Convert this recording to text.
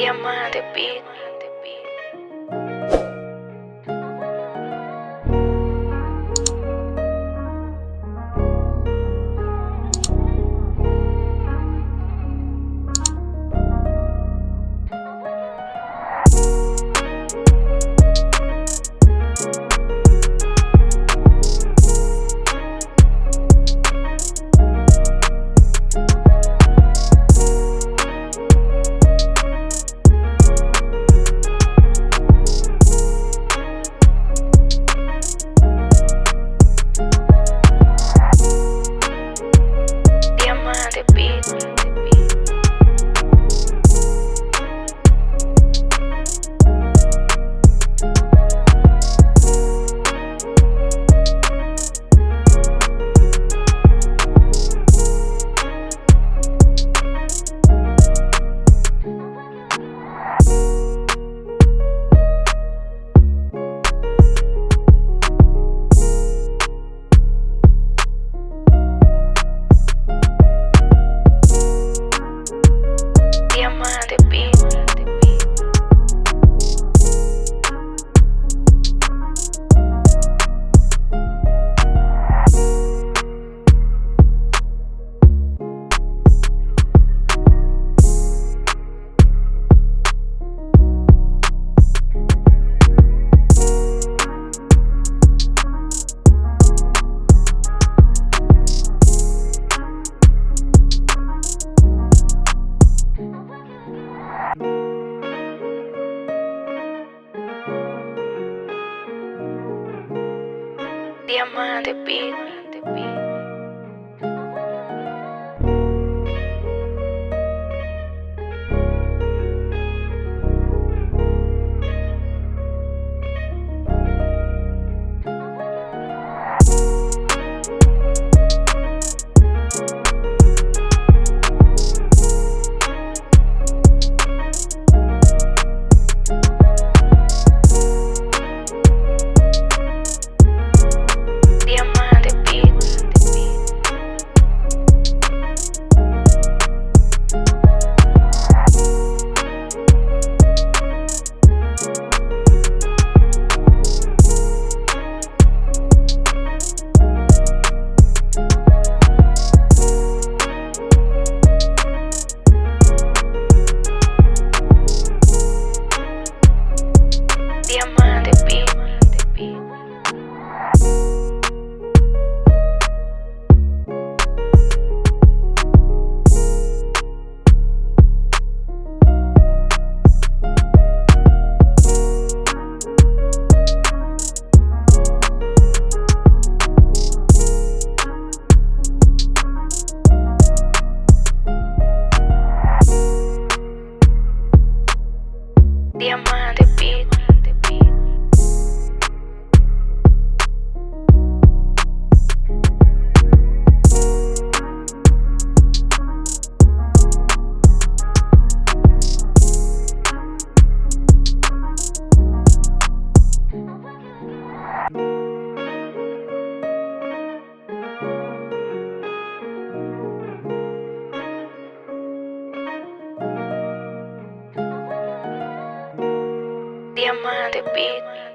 Diamante Beat. te pido. Diamante, Pino. Diamante Diamante Beat.